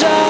desire